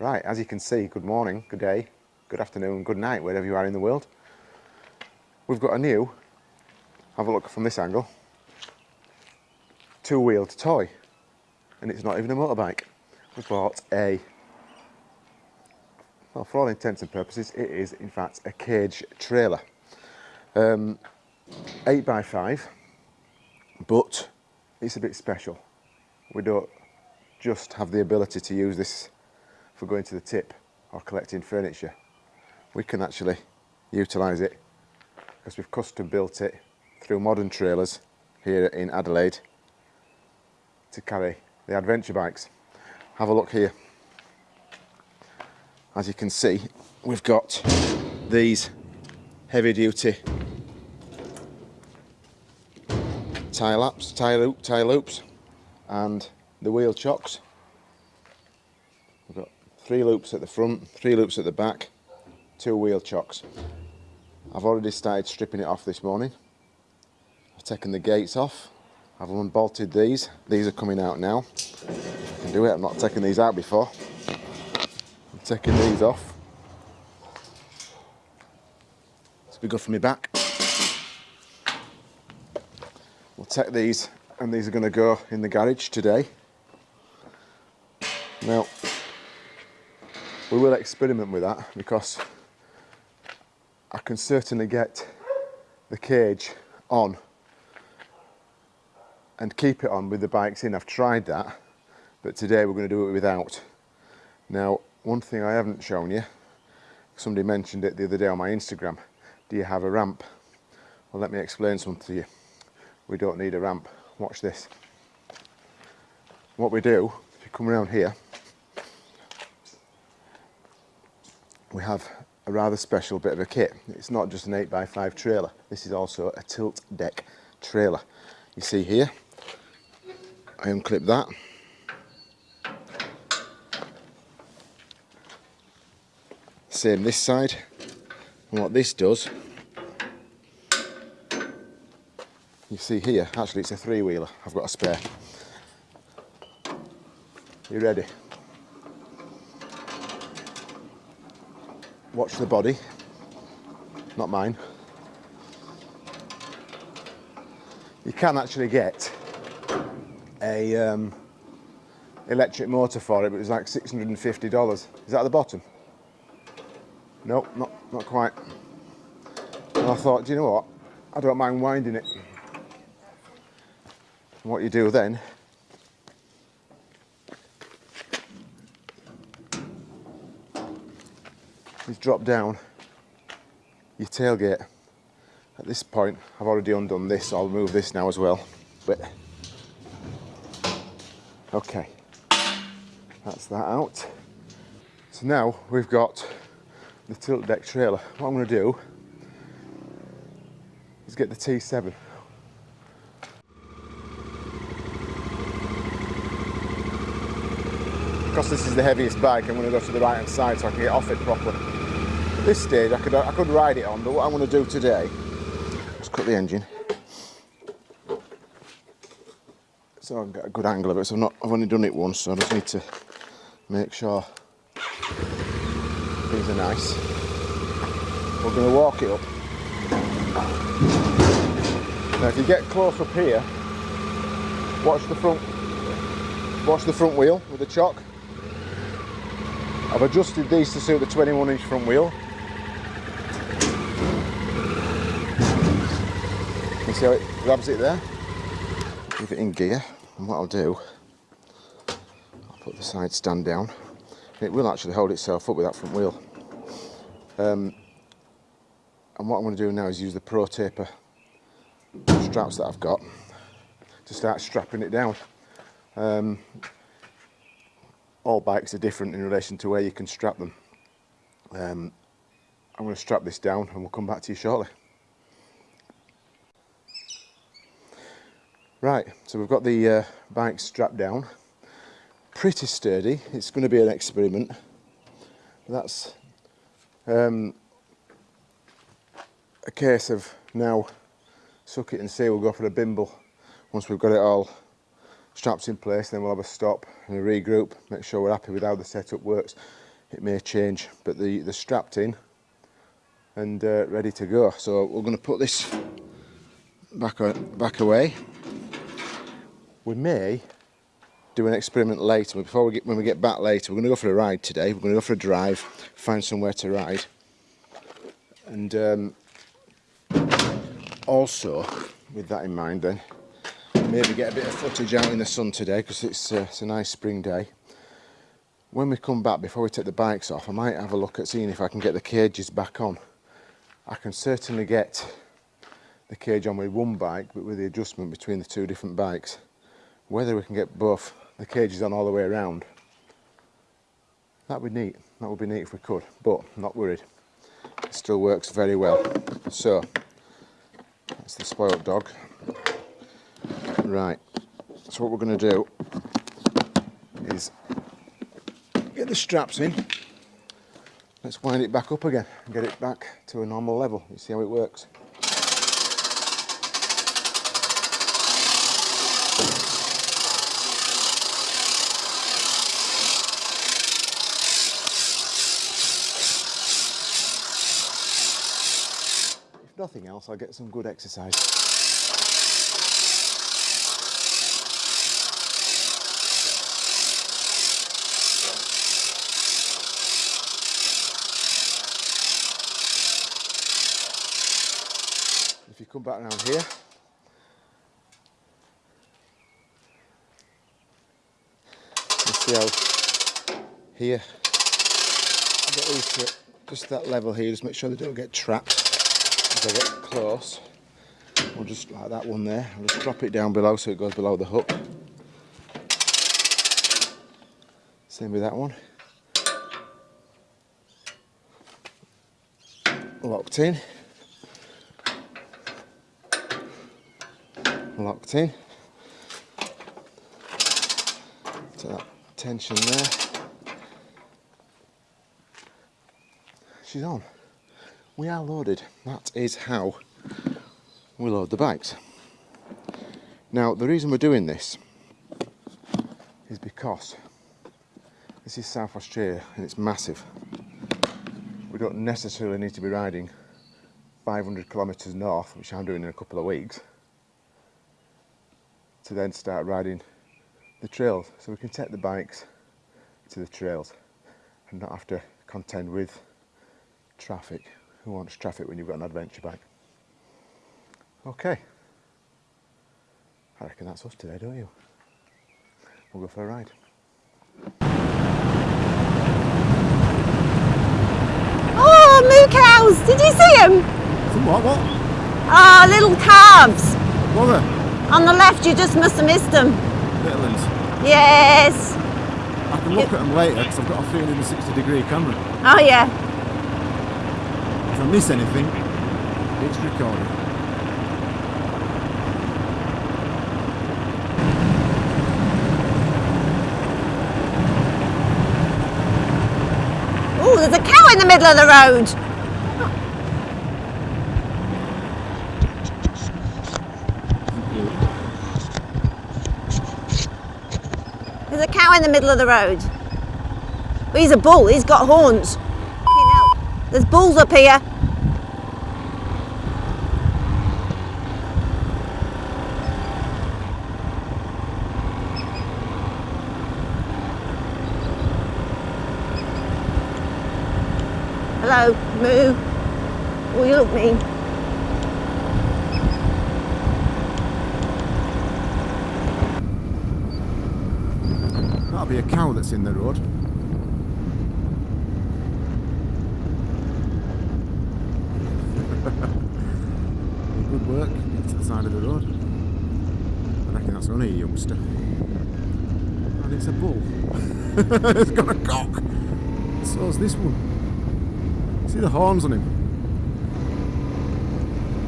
Right, as you can see, good morning, good day, good afternoon, good night, wherever you are in the world. We've got a new, have a look from this angle, two-wheeled toy. And it's not even a motorbike. We've bought a, well, for all intents and purposes, it is in fact a cage trailer. Um, 8 by 5 but it's a bit special. We don't just have the ability to use this for going to the tip or collecting furniture. We can actually utilise it because we've custom built it through modern trailers here in Adelaide to carry the adventure bikes. Have a look here. As you can see, we've got these heavy duty tie laps, tie, loop, tie loops and the wheel chocks. Three loops at the front, three loops at the back, two wheel chocks. I've already started stripping it off this morning. I've taken the gates off, I've unbolted these. These are coming out now. I can do it, I've not taken these out before. I'm taking these off. It's be good for me back. We'll take these and these are going to go in the garage today. Now, we will experiment with that because I can certainly get the cage on and keep it on with the bikes in. I've tried that, but today we're going to do it without. Now, one thing I haven't shown you, somebody mentioned it the other day on my Instagram, do you have a ramp? Well, let me explain something to you we don't need a ramp. Watch this. What we do, if you come around here, we have a rather special bit of a kit. It's not just an 8x5 trailer. This is also a tilt deck trailer. You see here, I unclip that. Same this side. And what this does you see here, actually it's a three-wheeler, I've got a spare. You ready? Watch the body, not mine. You can actually get a um, electric motor for it, but it's like $650. Is that at the bottom? Nope, not, not quite. And I thought, do you know what? I don't mind winding it. And what you do then is drop down your tailgate. At this point, I've already undone this, so I'll move this now as well. But okay, that's that out. So now we've got the tilt deck trailer. What I'm going to do is get the T7 because this is the heaviest bike, I'm going to go to the right hand side so I can get off it properly. This stage, I could, I could ride it on, but what I'm going to do today is cut the engine. So I've got a good angle of it, so I'm not, I've only done it once, so I just need to make sure things are nice. We're going to walk it up. Now if you get close up here, watch the front watch the front wheel with the chock I've adjusted these to suit the 21 inch front wheel. See how it grabs it there? Leave it in gear and what I'll do, I'll put the side stand down. It will actually hold itself up with that front wheel. Um, and what I'm going to do now is use the Pro Taper straps that I've got to start strapping it down. Um, all bikes are different in relation to where you can strap them. Um, I'm going to strap this down and we'll come back to you shortly. Right, so we've got the uh, bike strapped down. Pretty sturdy, it's going to be an experiment. That's um, a case of now suck it and see, we'll go for a bimble once we've got it all straps in place then we'll have a stop and a regroup make sure we're happy with how the setup works it may change, but the, the strapped in and uh, ready to go. So we're going to put this back, back away. We may do an experiment later, but before we get, when we get back later, we're going to go for a ride today. We're going to go for a drive, find somewhere to ride. And um, also, with that in mind then, maybe get a bit of footage out in the sun today because it's, uh, it's a nice spring day. When we come back, before we take the bikes off, I might have a look at seeing if I can get the cages back on. I can certainly get the cage on with one bike, but with the adjustment between the two different bikes. Whether we can get both the cages on all the way around, that would be neat. That would be neat if we could, but not worried. It still works very well. So, that's the spoiled dog. Right, so what we're going to do is get the straps in. Let's wind it back up again and get it back to a normal level. You see how it works. Nothing else, I'll get some good exercise. If you come back around here. See how here, just that level here, just make sure they don't get trapped as I get close. Or just like that one there, I'll just drop it down below so it goes below the hook. Same with that one. Locked in. locked in. To that tension there. She's on. We are loaded. That is how we load the bikes. Now the reason we're doing this is because this is South Australia and it's massive. We don't necessarily need to be riding 500 kilometres north, which I'm doing in a couple of weeks, to then start riding the trails. So we can take the bikes to the trails and not have to contend with traffic. Who wants traffic when you've got an adventure bike? Okay. I reckon that's us today, don't you? We'll go for a ride. Oh, moo cows! Did you see them? Some what? What? Ah, oh, little calves. What are they? On the left, you just must have missed them. Little ones? Yes. I can look at them later because I've got a 360 degree camera. Oh, yeah. Miss anything, it's recorded. Oh, there's a cow in the middle of the road. There's a cow in the middle of the road. But he's a bull, he's got horns. There's bulls up here. Hello, moo. Oh, you look mean. be a cow that's in the road. Good work, to the side of the road. I reckon that's only a youngster. And it's a bull. it's got a cock. So's this one. See the horns on him?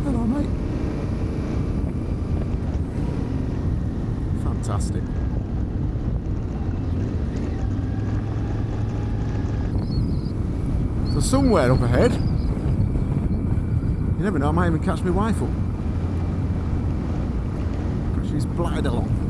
Hello, mate. Fantastic. So somewhere up ahead, you never know, I might even catch my wife up. She's blatted along.